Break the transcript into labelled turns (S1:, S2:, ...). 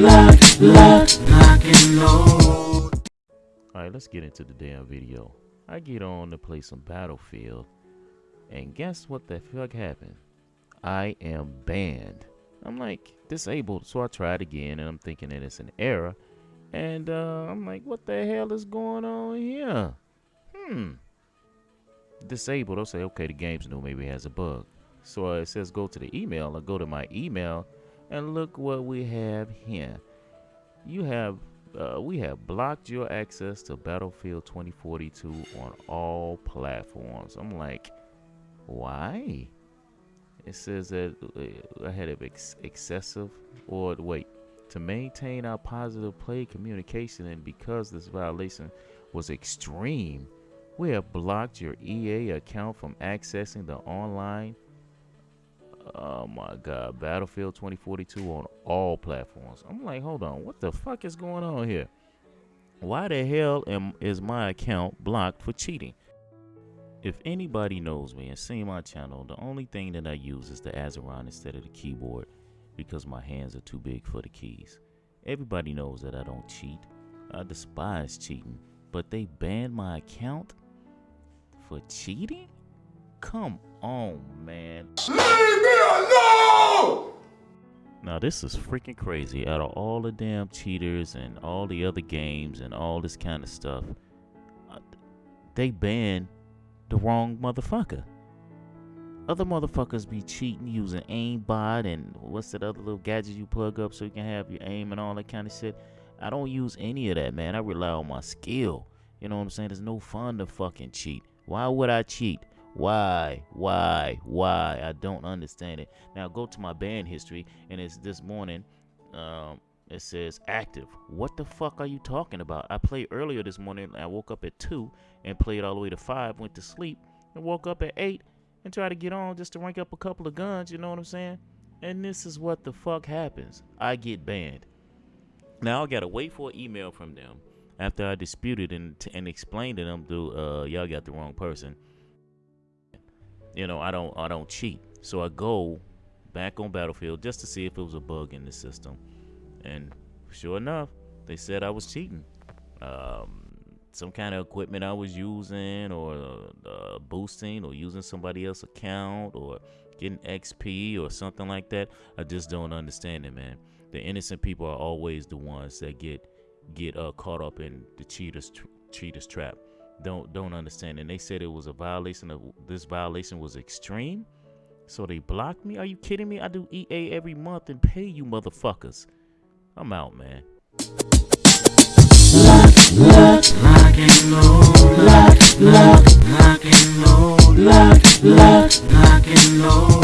S1: luck, luck, lock and load. Alright, let's get into the damn video. I get on to play some Battlefield, and guess what the fuck happened? I am banned. I'm like, disabled, so I tried again, and I'm thinking that it's an error. And uh, I'm like, what the hell is going on here? Hmm. Disabled. I'll say, okay, the game's new. Maybe it has a bug. So uh, it says go to the email. I go to my email and look what we have here. You have uh, we have blocked your access to Battlefield 2042 on all platforms. I'm like, why? It says that uh, I had ex- excessive, or wait, to maintain our positive play communication, and because this violation was extreme, we have blocked your EA account from accessing the online oh my god, Battlefield 2042 on all platforms. I'm like, hold on, what the fuck is going on here? Why the hell am is my account blocked for cheating? If anybody knows me and seen my channel, the only thing that I use is the Azeron instead of the keyboard because my hands are too big for the keys. Everybody knows that I don't cheat. I despise cheating, but they banned my account for cheating? Come on, man. Leave me alone! Now, this is freaking crazy. Out of all the damn cheaters and all the other games and all this kind of stuff, uh, they banned the wrong motherfucker. Other motherfuckers be cheating using aimbot and what's that other little gadget you plug up so you can have your aim and all that kind of shit. I don't use any of that, man. I rely on my skill. You know what I'm saying? There's no fun to fucking cheat. Why would I cheat? Why? Why? Why? I don't understand it. Now go to my band history, and it's this morning. Um, it says active. What the fuck are you talking about? I played earlier this morning. I woke up at two and played all the way to five. Went to sleep and woke up at eight and tried to get on just to rank up a couple of guns. You know what I'm saying? And this is what the fuck happens. I get banned. Now I gotta wait for an email from them after I disputed and, and explained to them, "Do uh, y'all got the wrong person." You know, I don't I don't cheat. So I go back on Battlefield just to see if it was a bug in the system. And sure enough, they said I was cheating. Um, some kind of equipment I was using, or uh, boosting, or using somebody else's account, or getting XP, or something like that. I just don't understand it, man. The innocent people are always the ones that get get uh, caught up in the cheaters tr- cheaters trap don't don't understand. And they said it was a violation of this violation was extreme. So they blocked me? Are you kidding me? I do EA every month and pay you motherfuckers. I'm out, man. Lock, lock, lock and load, lock, lock, lock and load.